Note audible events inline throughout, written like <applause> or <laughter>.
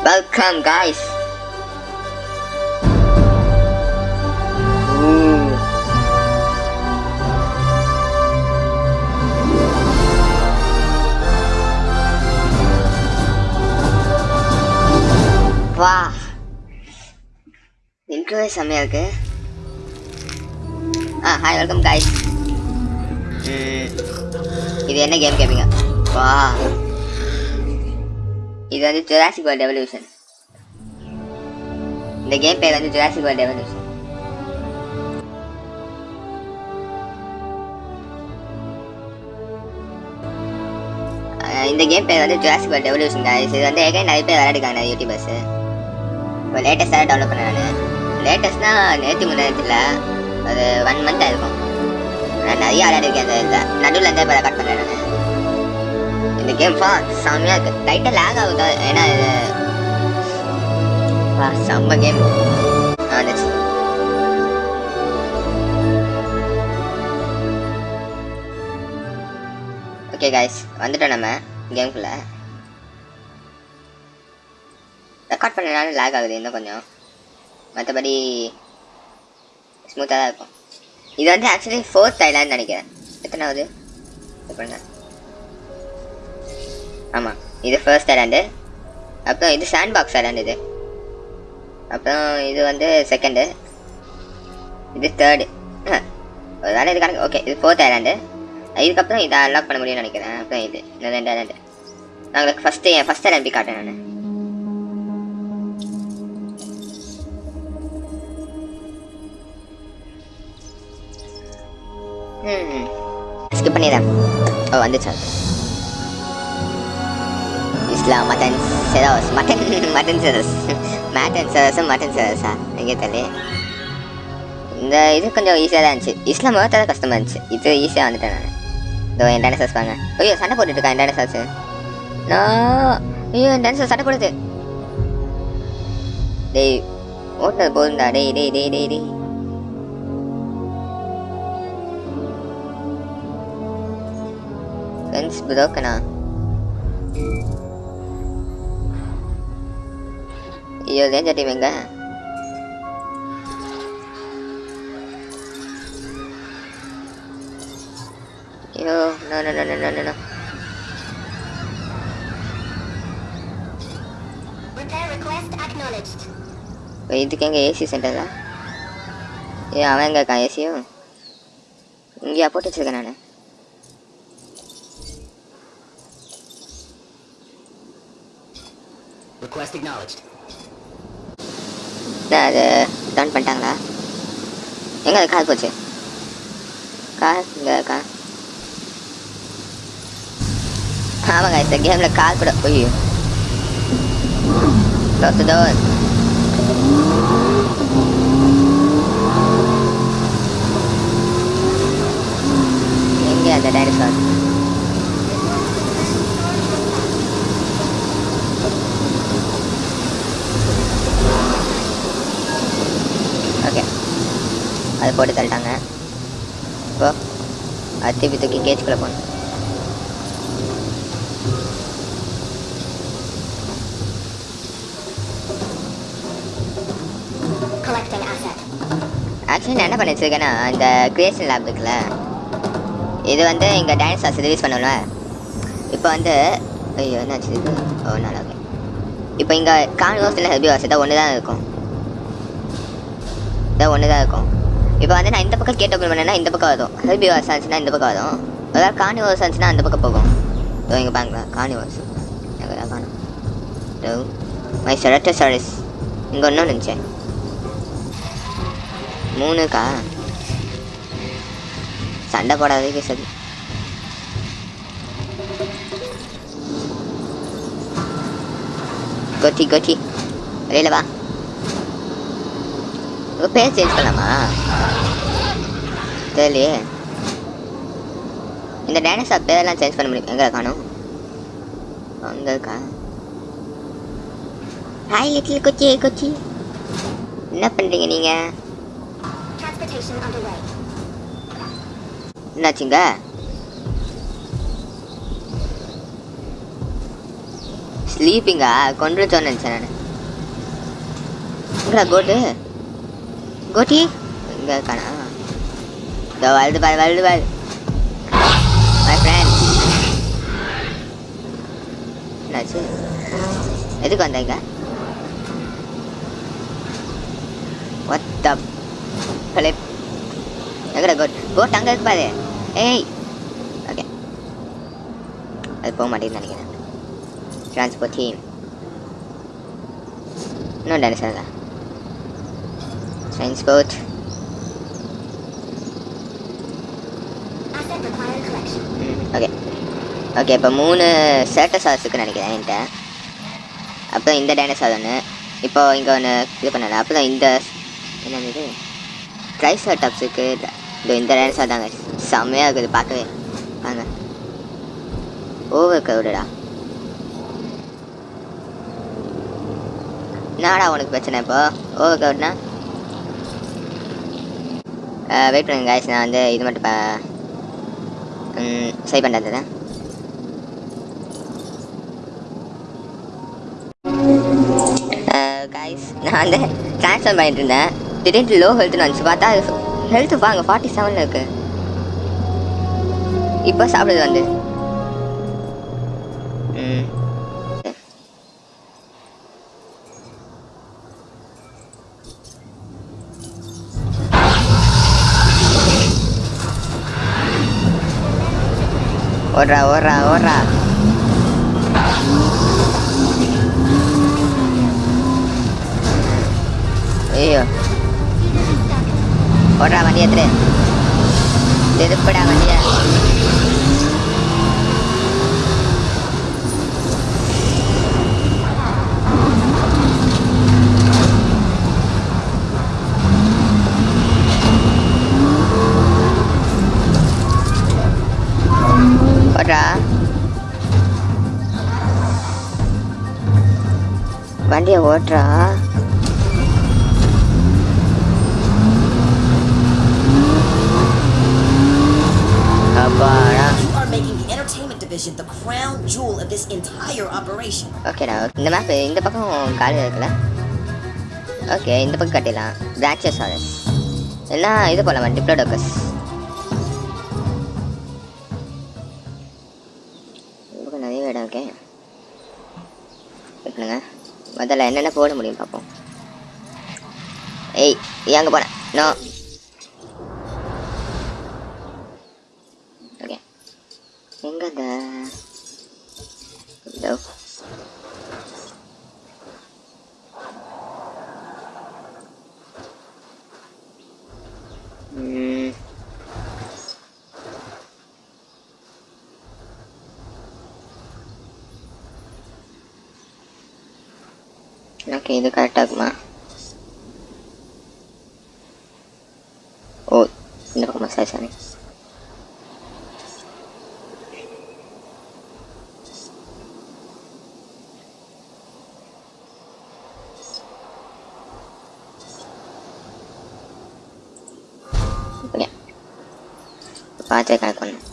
Welcome, guys. Ooh. வா இன்ட்ரோவே செம்மையா இருக்கு ஆ ஹாய் வெல்கம் guys. ம், இது என்ன கேம் கேட்பீங்க வா இது வந்து ஜுராசிக் வேர்ல்ட் எவல்யூஷன் இந்த கேம் பேர் வந்து ஜுராசிக் வேர்ல்ட் எவல்யூஷன் இந்த கேம் பேர் வந்து ஜுராசிக் வேர்ல்ட் எவல்யூஷன் guys. இது வந்து ஏற்கனவே நிறைய பேர் விளையாடுக்காங்க யூடியூபர்ஸ் இப்போ லேட்டஸ்ட்டாக டெவலப் பண்ணேன் நான். லேட்டஸ்ட்னா நேற்று முன்னாடி அது ஒன் மந்த் ஆயிருக்கும் நான் நிறைய விளையாடிருக்கேன் அந்த இதில். நடுவில் இருந்தே இப்போ கட் பண்ணேன் நான். இந்த கேம் ஃபா செம்மையாக இருக்கு. டைட்டில் லேக் ஆகுது? ஏன்னா இது வா செம்ம கேம் வந்துச்சு ஓகே கைஸ் வந்துட்டோம் நம்ம கேம்குள்ளே ரெக்கார்ட் பண்ணனால லேக் ஆகுது இன்னும் கொஞ்சம். மற்றபடி ஸ்மூத்தாக தான் இருக்கும். இது வந்து ஆக்சுவலி ஃபோர்த் ஐலான்னு நினைக்கிறேன். எத்தனாவது? check ஆமாம் இது ஃபர்ஸ்ட் ஐலாண்டு அப்புறம் இது சாண்ட் பாக்ஸ் ஐலாண்ட் இது. அப்புறம் இது வந்து செகண்டு இது தேர்டு ஒரு வேலை இது கணக்கு ஓகே இது ஃபோர்த் ஐலாண்டு இதுக்கப்புறம் இதை அன்லாக் பண்ண முடியும்னு நினைக்கிறேன். அப்புறம் இது. ரெண்டு ஐலாண்டு நான் உங்களுக்கு ஃபஸ்ட்டு என் ஃபஸ்ட் ஐலாண்ட் காட்டேன் நான்? ம் ஸ்கிப் பண்ணிடுறேன் ஓ வந்துச்சு? இஸ்லாம் மட்டன் செரோஸ் மட்டன் மட்டன் செரோஸ் மட்டன் செரோஸும் மட்டன் செரோஸா எங்கே தெரியல இந்த இது கொஞ்சம் ஈஸியாக தான் இருந்துச்சு இஸ்லாம் தான் கஷ்டமாக இருந்துச்சு இது ஈஸியாக வந்துட்டேன் நான் இதோ என் டைனோசர்ஸ் பாங்க ஐயோ சண்டை போட்டுட்டு இருக்கா என் டைனோசர்ஸ் நான் ஐயோ என் டைனோசர் சண்டை போடுது டேய் ஓட்டுனது போதும்டா டேய் டேய் டேய் டேய் டேய் friends ப்ரோக்கனா no no no no Repair request acknowledged. இதுக்கு எங்க ஏசி சென்டரா ஏ அவன் எங்க இருக்கான் ஏசியும் இங்கேயா போட்டு வச்சிருக்கேன் நான் Request acknowledged. என்ன அது டர்ன் பண்ணிட்டாங்களா? எங்கே அது கார் போச்சு? கார் இங்கே கார் ஆமாங்க இந்த கேமில் கார் கூட ஐயோ. Close the எங்கே அந்த டைனோசார் ஓகே அது போட்டு தள்ளிட்டாங்க. இப்போ அது திருப்பி தூக்கி கேஜ்குள்ளே போகணும். ஆக்சுவலி நான் என்ன பண்ணி வச்சிருக்கேன்னா இந்த கிரியேஷன் லேப் இருக்குல்ல இது வந்து இங்கே டைனோசார்ஸ் ரிலீஸ் பண்ணல இப்போ வந்து ஐயோ என்னாச்சு இது? ஓ நல்லா ஓகே இப்போ இங்கே கான்வர்ஸ் இல்லை ஹெபி வாஸ் இதான் ஒன்று தான் இருக்கும். இதான் ஒன்று தான் இருக்கும். இப்போ வந்து நான் இந்த பக்கம் கேட் ஓப்பன் பண்ணேன்னா இந்த பக்கம் வரும். ஹெபி வாஸ் இந்த பக்கம் வரும். அதாவது கார்னிவர்ஸ் ஆச்சுன்னா அந்த பக்கம் போகும். இதோ இங்கே பாருங்களா காணி எங்கே காணும். மை மை செரட்டோசாரிஸ் இங்கே ஒன்றும் இருந்துச்சு மூணுக்கா சண்டை போடாதே சரி கொத்தி கொத்தி வெளியில் வா. பேர் சேஞ்ச் பண்ணலாமா? தெரியலையே. இந்த டைனோசார் பேரெல்லாம் சேஞ்ச் பண்ண முடியும்? எங்க காணும் அங்க இருக்கா? ஹாய் லிட்டில் கொச்சி கொச்சி என்ன பண்றீங்க நீங்க? Transportation underway. என்னாச்சுங்க? ஸ்லீப்பிங்கா கொண்டு நான். எங்கடா கோட்டு கோட்டி இங்கே காணா இதோ வருது பாரு வருது பாரு மை ஃப்ரெண்ட் என்னாச்சு எதுக்கு வந்தீங்க What the flip? எங்கடா கோட் கோட் அங்கே இருக்கு பாரு ஏய் ஓகே அது போக மாட்டேங்குது நினைக்கிறேன் டிரான்ஸ்போர்ட் டீம் இன்னும் டான்ஸ் ஆகல required collection. ஓகே ஓகே இப்போ மூணு சேட்டசார்ஸ் இருக்குன்னு நினைக்கிறேன் என்கிட்ட. அப்புறம் இந்த டைனசார் ஒன்று இப்போ இங்கே ஒன்று இது பண்ணல. அப்புறம் இந்த என்னது இது? ட்ரைசர்டாப்ஸ் இருக்குது இந்த இந்த டைனசார் தாங்க. செம்மையாக இருக்குது. பார்க்கவே. வாங்க. ஓவர் க்ரௌடடா என்னடா உனக்கு பிரச்சனை இப்போ? ஓவர் க்ரௌட்னா வெயிட் பண்ணுங்க கைஸ் நான் வந்து இது மட்டும் இப்போ சரி பண்ணுறது கைஸ் நான் வந்து ட்ரான்ஸ்ஃபர் பண்ணிட்டு இருந்தேன். திடீர்னு லோ ஹெல்த்னு வந்துச்சு. பார்த்தா ஹெல்த் வாங்க ஃபார்ட்டி செவனில் இருக்குது இப்போ சாப்பிடுது வந்து Ahorra, ahorra, ahorra. Ahorra, manía 3. Desde fuera, manía. Entire operation. ஓகேடா இந்த மேப் இந்த பக்கம் காலியாக இருக்குல்ல? ஓகே இந்த பக்கம் கட்டிடலாம். பிரான்ச்சஸ் ஆர்எஸ் எல்லாம் இது போகலாமா டிப்ளோடோக்கஸ் என்னென்ன போட முடியும் பார்ப்போம் ஏய் ஏங்க போனேன் நோ ஓகே எங்கே அந்த இதோ ம். ஓகே இது கரெக்டாக இருக்குமா? ஓ இந்த பக்கம் மசாஜ் சாரி ஓகே பார்த்து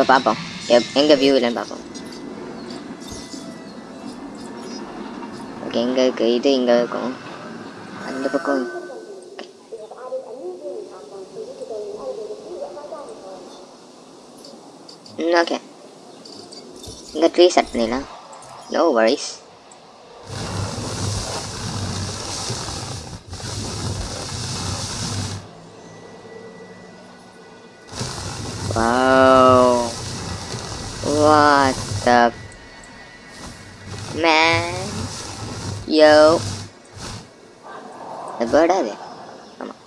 இப்போ பார்ப்போம் எப் எங்கே வியூ இல்லைன்னு பார்ப்போம் ஓகே எங்கே இருக்கு இது இங்கே இருக்கும் அந்த பக்கம் ம் ஓகே இந்த ட்ரீ செட் பண்ணிடலாம் நோ வரிஸ் இந்த பேர்டா அது ஆமாம்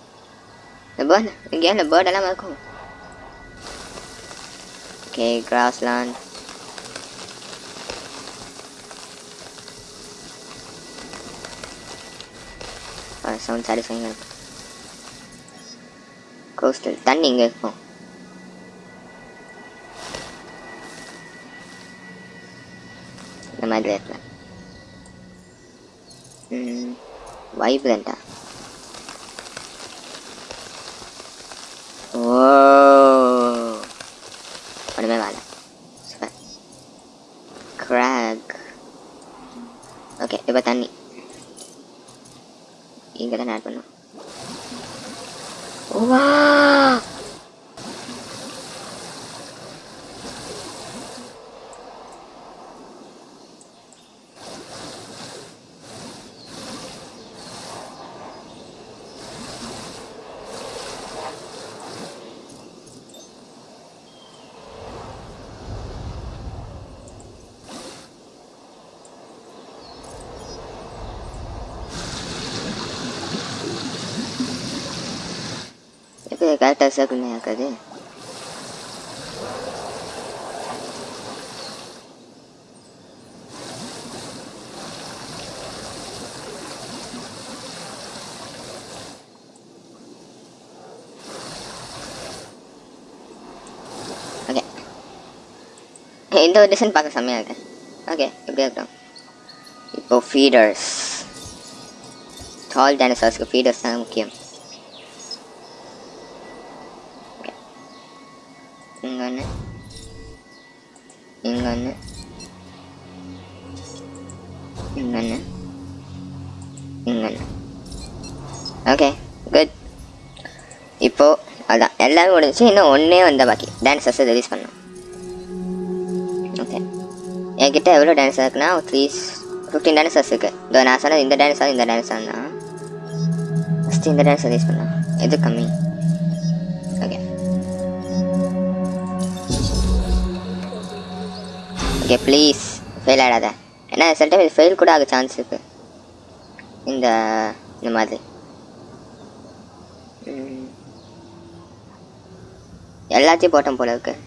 இந்த பேர்டு இங்கே இந்த பேர்டெல்லாம் இருக்கும் ஓகே கிராஸ்லாண்ட் சவுண்ட் சாட்டிஸ்ஃபைங்காக இருக்கும் கோஸ்டல் தண்ணி இங்கே இருக்கும் இந்த மாதிரி இடத்துல. வைப்ரண்டா ஓ ஒன்றுமே வேலை சூப்பர் கிராக் ஓகே இப்போ தண்ணி இங்கே தான் ஆட் பண்ணும் வா எப்படி கரெக்டாக சர்க்கிள் ஆக்காது ஓகே இந்த ஒரு டிசைன் பார்க்க செம்மையாக இருக்கு ஓகே எப்படி இருக்கட்டும் இப்போ ஃபீடர்ஸ் டால் டைனோசார்ஸ்க்கு ஃபீடர்ஸ் தான் முக்கியம் இங்கே ஒன்று இங்கே இங்கே ஓகே குட் இப்போ அதான். எல்லாரும் முடிஞ்சு இன்னும் ஒன்றே வந்த பாக்கி. டான்ஸர்ஸை ரிலீஸ் பண்ணோம் ஓகே என்கிட்ட எவ்வளோ டான்ஸ் இருக்குன்னா த்ரீ ஃபிஃப்டீன் டான்ஸர்ஸ் இருக்குது இதோ நான் சொன்னது இந்த டான்ஸாக இந்த டான்ஸாக தான். ஃபஸ்ட்டு இந்த டான்ஸ் ரிலீஸ் பண்ணோம் எது கம்மி ஓகே ப்ளீஸ் ஃபெயில் ஆகிடாத ஏன்னா சில டைம் இது ஃபெயில் கூட ஆக சான்ஸ் இருக்குது இந்த இந்த மாதிரி. எல்லாத்தையும் போட்டோம் போல இருக்குது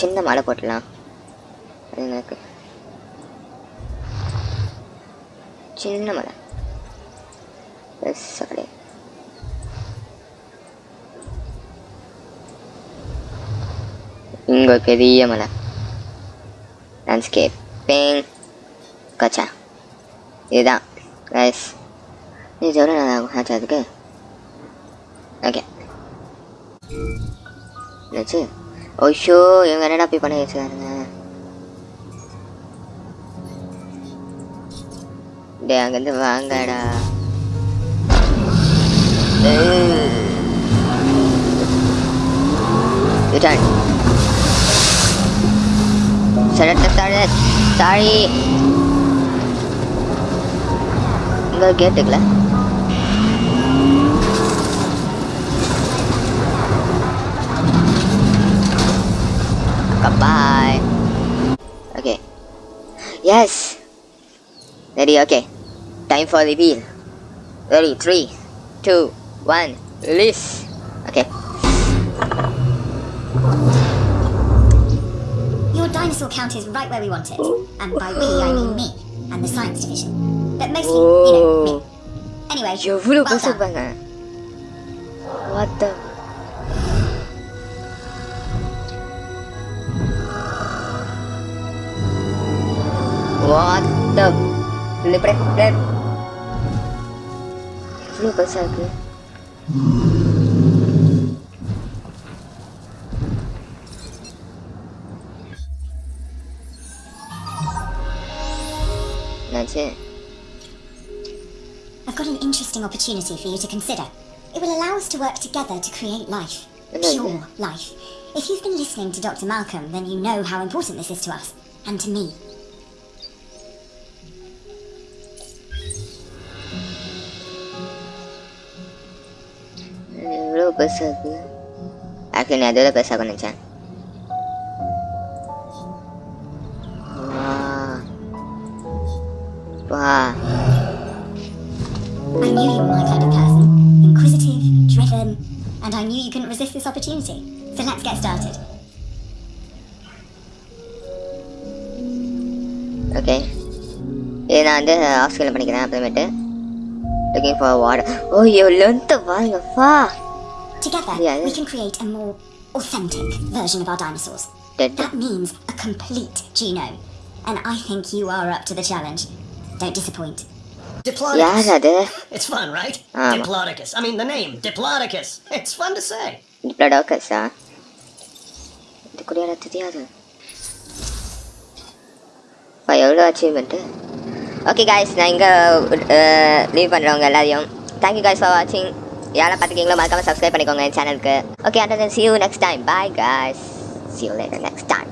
சின்ன மலை போட்டலாம் அது எனக்கு. சின்ன மலை. பெருசா கிடையாது இங்க ஒரு பெரிய மலை. லேண்ட்ஸ்கேப்பிங் கச்சா. இதுதான். ரைஸ் இது எவ்வளோ நல்லா இருக்கும் ஆச்சா அதுக்கு ஓகே என்னாச்சு Oh, ஓஷோ இவங்க என்னடா போய் பண்ணி வச்சுக்காருங்க டே அங்கேருந்து வாங்கடா. ரிட்டர்ன் சரட்ட சரட் சாரி இங்கே கேட்டுக்கல Goodbye. Okay. Yes. Ready, okay. Time for reveal. Ready, three, two, one, release. Okay. Your dinosaur count is right where we want it. And by we, I mean me and the science division. But mostly, you know, me. Oh. Anyway, well done. What the... What the... Le press play. Vem passar aqui. That's it. I've got an interesting opportunity for you to consider. It will allow us to work together to create life. Pure life. If you've been listening to Dr. Malcolm, then you know how important this is to us, and to me. எவ்வளோ பெருசா இருக்கு actually நான் அதோட பெருசாக நினச்சேன் வா I knew you were my kind of person. Inquisitive, driven, and I knew you couldn't resist this opportunity. So let's get started. Okay இது நான் வந்து ஆஃப் ஸ்கேல் பண்ணிக்கிறேன் அப்புறமேட்டு லுக்கிங் ஃபார் வார்டு ஓ ஐயோ லென்த்து பாருங்கப்பா Together, Yeah, we yeah. can create a more authentic version of our dinosaurs. Did- That means a complete genome. And I think you are up to the challenge. Don't disappoint. Diplodocus. யார் அது <laughs> It's fun, right? Um. Diplodocus. I mean, the name, Diplodocus. It's fun to say. டிப்ளடாக்கஸா இது கூட யாராவது தெரியாது அப்பா எவ்வளோ achievement okay guys நான் இங்கே லீவ் பண்ணுறவங்க எல்லாரையும் தேங்க்யூ காய்ஸ் ஃபார் வாட்சிங் யாரெல்லாம் பார்த்துக்கீங்களோ மறக்காம சப்ஸ்கிரைப் பண்ணிக்கோங்க என் சேனலுக்கு okay and then see you next time bye guys see you later next time